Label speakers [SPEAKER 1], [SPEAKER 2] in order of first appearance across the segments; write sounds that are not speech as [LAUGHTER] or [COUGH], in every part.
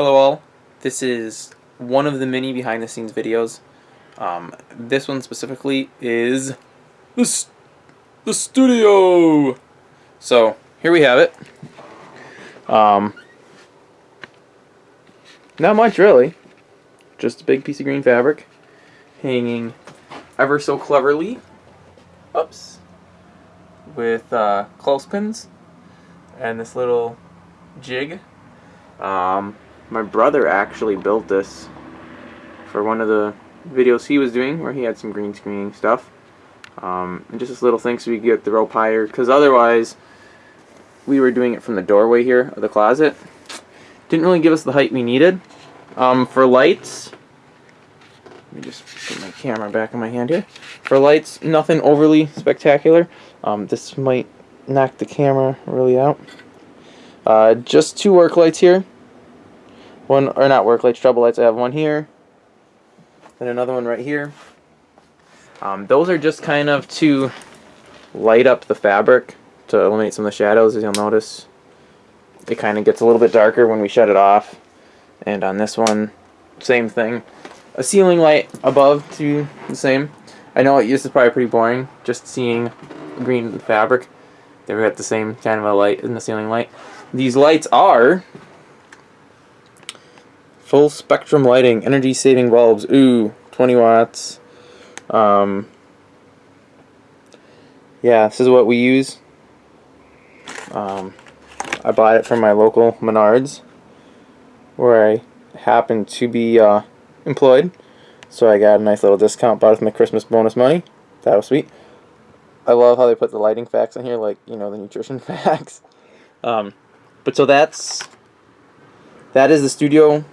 [SPEAKER 1] Hello all, this is one of the many behind the scenes videos. Um, this one specifically is the, the studio! So, here we have it. Um, not much really, just a big piece of green fabric hanging ever so cleverly, oops, with uh, clothespins and this little jig. Um, my brother actually built this for one of the videos he was doing where he had some green screening stuff. Um, and just this little thing so we could get the rope higher because otherwise we were doing it from the doorway here of the closet. Didn't really give us the height we needed. Um, for lights, let me just put my camera back in my hand here. For lights, nothing overly spectacular. Um, this might knock the camera really out. Uh, just two work lights here. One, or not work lights, trouble lights. I have one here. And another one right here. Um, those are just kind of to light up the fabric to eliminate some of the shadows, as you'll notice. It kind of gets a little bit darker when we shut it off. And on this one, same thing. A ceiling light above to the same. I know this is probably pretty boring, just seeing green fabric. They've got the same kind of a light in the ceiling light. These lights are full spectrum lighting, energy saving bulbs. Ooh, 20 watts. Um, yeah, this is what we use. Um, I bought it from my local Menards, where I happen to be uh, employed. So I got a nice little discount, bought it with my Christmas bonus money. That was sweet. I love how they put the lighting facts in here, like, you know, the nutrition [LAUGHS] facts. Um, but so that's that is the studio.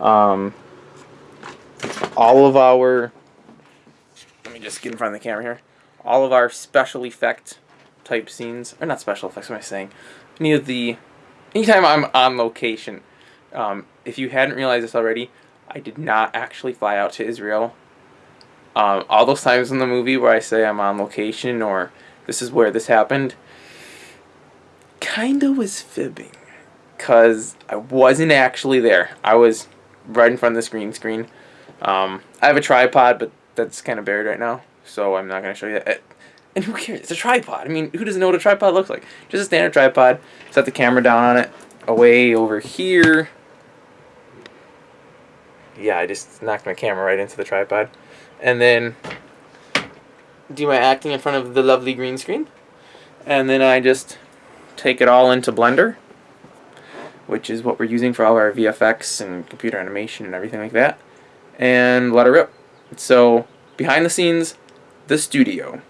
[SPEAKER 1] Um, all of our let me just get in front of the camera here. All of our special effect type scenes, or not special effects. What am I saying? Any of the anytime I'm on location. Um, if you hadn't realized this already, I did not actually fly out to Israel. Um, all those times in the movie where I say I'm on location or this is where this happened, kinda was fibbing. Because I wasn't actually there. I was right in front of the screen screen. Um, I have a tripod, but that's kind of buried right now, so I'm not going to show you that. And who cares? It's a tripod. I mean, who doesn't know what a tripod looks like? Just a standard tripod. Set the camera down on it. Away over here. Yeah, I just knocked my camera right into the tripod. And then do my acting in front of the lovely green screen. And then I just take it all into Blender, which is what we're using for all our VFX and computer animation and everything like that, and let it rip. So, behind the scenes, the studio.